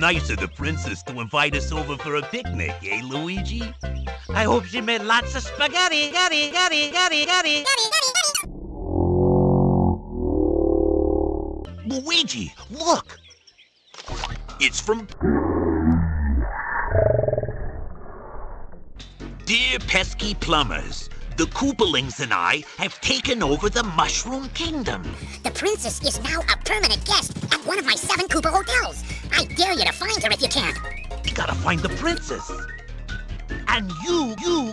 Nice of the princess to invite us over for a picnic, eh, Luigi? I hope she made lots of spaghetti, gutty, gutty, gutty, gutty. Luigi, look! It's from... Dear pesky plumbers, the Koopalings and I have taken over the Mushroom Kingdom. The princess is now a permanent guest at one of my seven Koopa hotels. I dare you to find her if you can. We gotta find the princess. And you, you, you,